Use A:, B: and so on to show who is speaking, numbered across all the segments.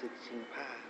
A: ศึกชิงผ้า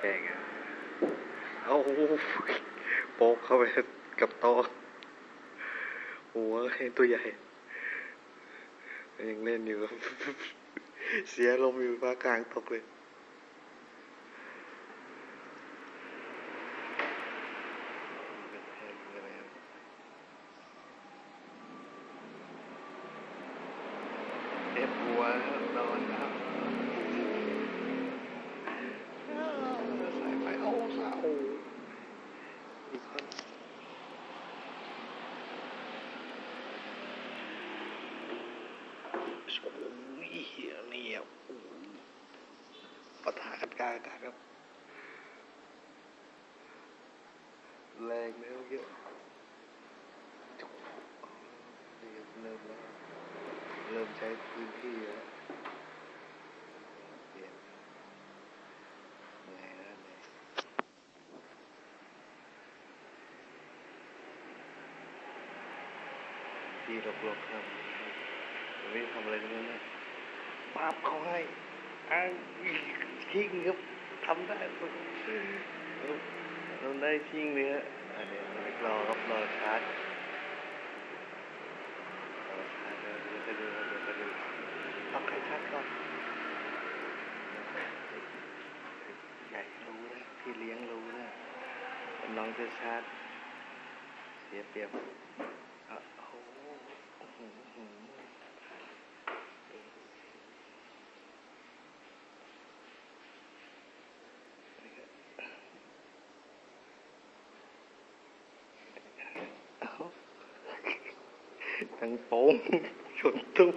A: แกงอะเอาโป๊กเข้าไปกับโต๊ะหัวเห็นตัวใหญ่ ยังเล่นอยู่ เสียลมอยู่ฟ้ากลางตกเลยเอ็ดหัวนอนครับสายไฟเอาสาวอีกคน โอ้ยเหี้ยนี่อะโอ้โหปะทะกันกลางอากาศครับ แรงแล้วเยอะนี่ครับเริ่มแล้ว เริ่มใช้พื้นที่แล้วเปลี่ยนเหนื่อยแล้วเหนื่ยที่หลบๆครับ ไม่ทำอะไรเงนั้นนะปั๊บเขาให้อ้างทิ้งครับทำได้ทำได้ทิ้งเลยฮะอันนี้รอครับรอชาร์จรอชาร์จเดี๋ยวจะดูเดี๋ยวจะดูต้องใครชาร์จก่อนใหญ่รู้นะพี่เลี้ยงรู้นะว่าน้องจะชาร์จเสียเปรียบอะโอ้โหอื้อหือหือเอา ทั้งโป้งชน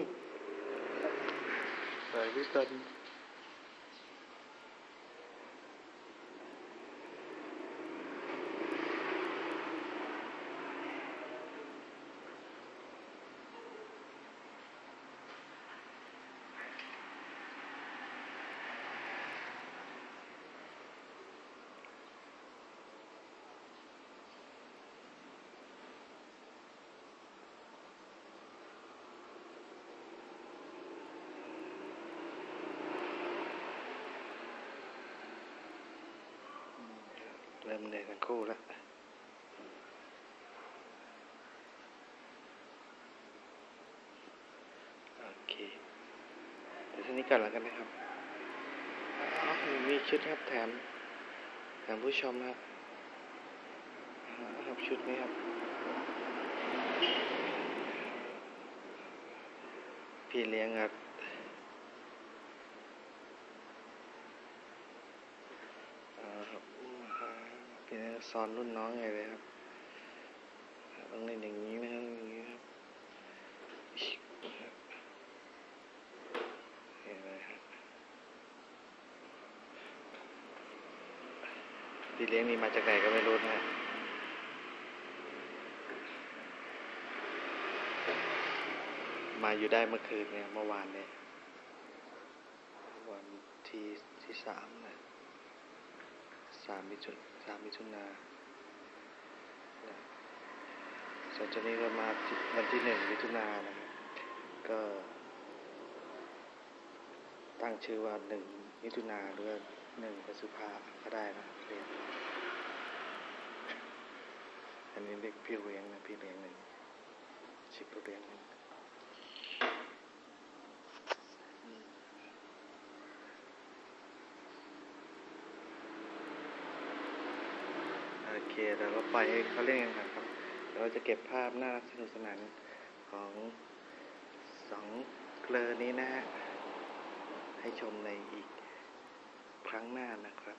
A: ริ่มเหนื่อยกันคู่แล้วโอเคเดี๋ยวนี้ก่อนแล้วกันนะครับมีชุดครับแถมแถมผู้ชมครับครับชุดนี้ครับพี่เลี้ยงครับ สอนรุ่นน้องไงเลยครับต้องเล่นอย่างนี้นะครับอย่างนี้ครับเห็นไหมครับพี่เลี้ยงนี่มาจากไหนก็ไม่รู้นะมาอยู่ได้เมื่อคืนเนี่ยเมื่อวานเนี่ยวันที่ที่สามนะ สามมิถุนสามมิถุนาส่วนจนนี้ก็มาวันที่หนึ่งมิถุนานะครับ ก็ ตั้งชื่อว่าหนึ่งมิถุนาหรือหนึ่งพฤษภาก็ได้นะเรียนอันนี้เรียกพี่เลี้ยงนะพี่เลี้ยงหนึ่งชิปพี่เลี้ยงหนึ่ง โอเคเราปล่อยให้เขาเล่นกันครับเราจะเก็บภาพน่ารักสนุกสนานของสองเกลอนี้นะฮะให้ชมในอีกครั้งหน้านะครับ